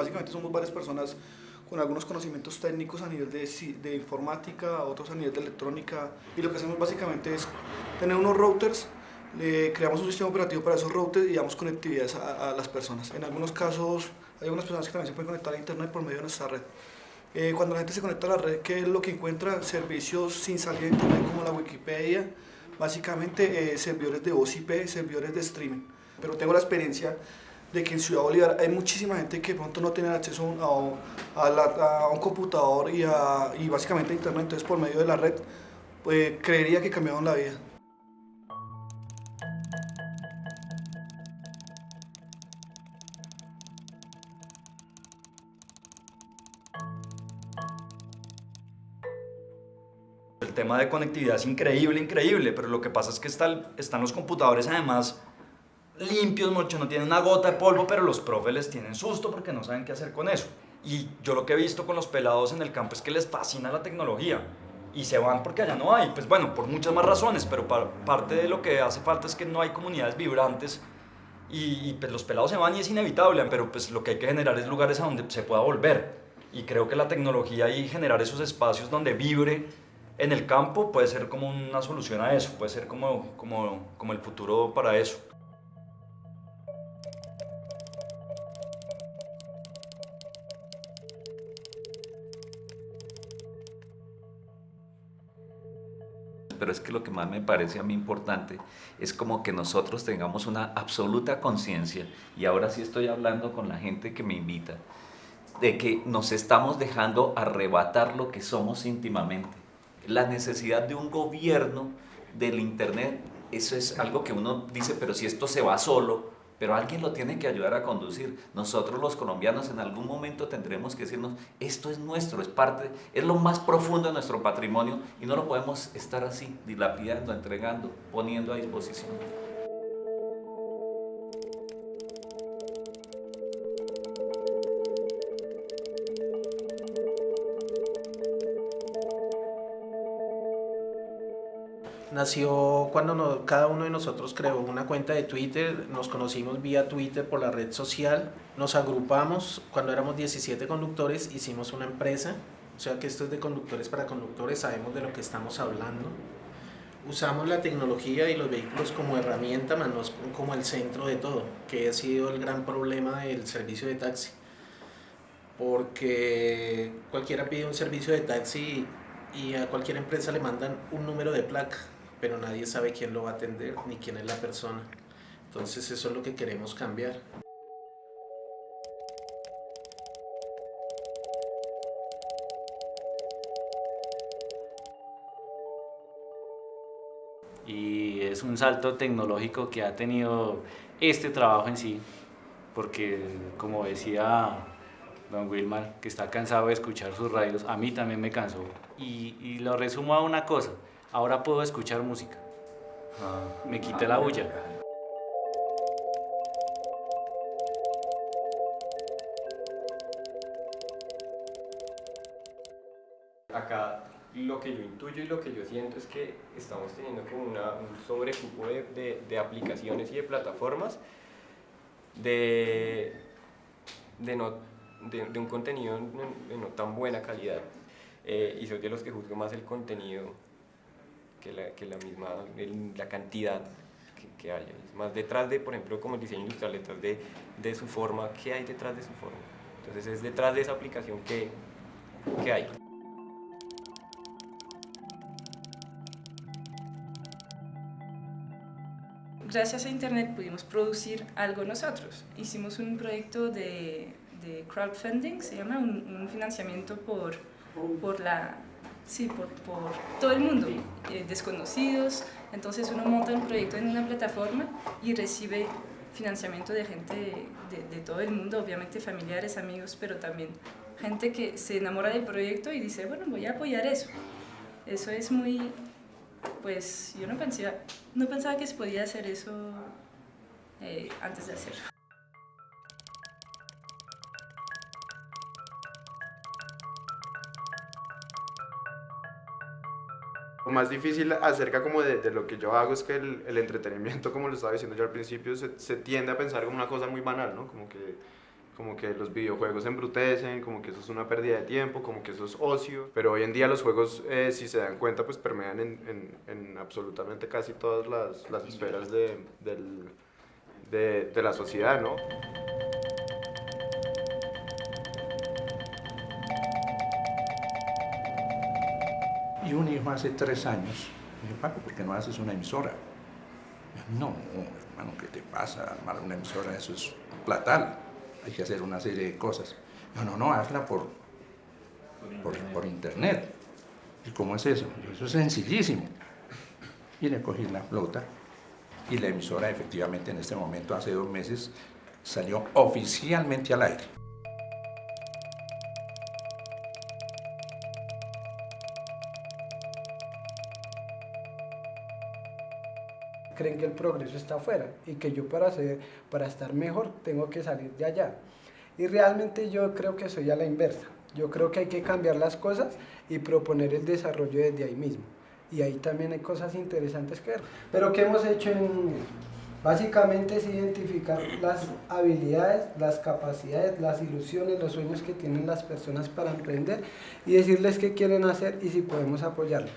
básicamente somos varias personas con algunos conocimientos técnicos a nivel de, de informática, otros a nivel de electrónica, y lo que hacemos básicamente es tener unos routers le creamos un sistema operativo para esos routers y damos conectividad a, las personas. En algunos casos hay algunas personas que también se pueden conectar a internet por medio de nuestra red. Eh, cuando la gente se conecta a la red, ¿qué es lo que encuentra? Servicios sin salir de internet como la Wikipedia, básicamente eh, servidores de voz servidores de streaming. Pero tengo la experiencia de que en Ciudad Bolívar hay muchísima gente que pronto no tiene acceso a, a, un computador y, y básicamente a internet, entonces por medio de la red, pues creería que cambiaron la vida. El tema de conectividad es increíble, increíble, pero lo que pasa es que están los computadores además limpios, mucho, no tienen una gota de polvo, pero los profes les tienen susto porque no saben qué hacer con eso. Y yo lo que he visto con los pelados en el campo es que les fascina la tecnología y se van porque allá no hay. Pues bueno, por muchas más razones, pero parte de lo que hace falta es que no hay comunidades vibrantes y, pues los pelados se van y es inevitable, pero pues lo que hay que generar es lugares a donde se pueda volver. Y creo que la tecnología y generar esos espacios donde vibre en el campo puede ser como una solución a eso, puede ser como, como, como el futuro para eso. Pero es que lo que más me parece a mí importante es como que nosotros tengamos una absoluta conciencia, y ahora sí estoy hablando con la gente que me invita, de que nos estamos dejando arrebatar lo que somos íntimamente. La necesidad de un gobierno del Internet, eso es algo que uno dice, pero si esto se va solo, pero alguien lo tiene que ayudar a conducir. Nosotros los colombianos en algún momento tendremos que decirnos, esto es nuestro, es parte, es lo más profundo de nuestro patrimonio y no lo podemos estar así, dilapidando, entregando, poniendo a disposición. Nació cuando cada uno de nosotros creó una cuenta de Twitter, nos conocimos vía Twitter por la red social, nos agrupamos, cuando éramos 17 conductores hicimos una empresa, o sea que esto es de conductores para conductores, sabemos de lo que estamos hablando. Usamos la tecnología y los vehículos como herramienta, más no como el centro de todo, que ha sido el gran problema del servicio de taxi. Porque cualquiera pide un servicio de taxi y a cualquier empresa le mandan un número de placa pero nadie sabe quién lo va a atender ni quién es la persona. Entonces eso es lo que queremos cambiar. Y es un salto tecnológico que ha tenido este trabajo en sí, porque como decía don Wilmar, que está cansado de escuchar sus radios, a mí también me cansó. Y, y lo resumo a una cosa, Ahora puedo escuchar música. Me quité la bulla. Acá lo que yo intuyo y lo que yo siento es que estamos teniendo como una, un sobrecupo de, de, aplicaciones y de plataformas de, de, no, de, un contenido de no tan buena calidad. Eh, y soy de los que juzgo más el contenido que la, que la misma, la cantidad que, que haya. Es más detrás de, por ejemplo, como el diseño industrial, detrás de, de su forma, ¿qué hay detrás de su forma? Entonces es detrás de esa aplicación que, que hay. Gracias a Internet pudimos producir algo nosotros. Hicimos un proyecto de, de crowdfunding, se llama, un, un financiamiento por, por la Sí, por, por todo el mundo, eh, desconocidos. Entonces uno monta un proyecto en una plataforma y recibe financiamiento de gente de, de, todo el mundo, obviamente familiares, amigos, pero también gente que se enamora del proyecto y dice, bueno, voy a apoyar eso. Eso es muy, pues yo no pensaba, no pensaba que se podía hacer eso eh, antes de hacerlo. Lo más difícil acerca como de, lo que yo hago es que el, el, entretenimiento, como lo estaba diciendo yo al principio, se, se, tiende a pensar como una cosa muy banal, ¿no? Como que, como que los videojuegos embrutecen, como que eso es una pérdida de tiempo, como que eso es ocio, pero hoy en día los juegos, eh, si se dan cuenta, pues permean en, en, en absolutamente casi todas las, las esferas de, del, de, de la sociedad, ¿no? Y un hijo hace tres años me dijo, Paco, ¿por qué no haces una emisora? No, hermano, ¿qué te pasa? Armar una emisora, eso es platal. Hay que hacer una serie de cosas. No, no, no, hazla por, por, por internet. ¿Y cómo es eso? Eso es sencillísimo. Y le cogí la flota y la emisora efectivamente en este momento, hace dos meses, salió oficialmente al aire. Creen que el progreso está afuera y que yo para, hacer, para estar mejor tengo que salir de allá. Y realmente yo creo que soy a la inversa. Yo creo que hay que cambiar las cosas y proponer el desarrollo desde ahí mismo. Y ahí también hay cosas interesantes que ver. Pero ¿qué hemos hecho en Básicamente es identificar las habilidades, las capacidades, las ilusiones, los sueños que tienen las personas para emprender y decirles qué quieren hacer y si podemos apoyarlos.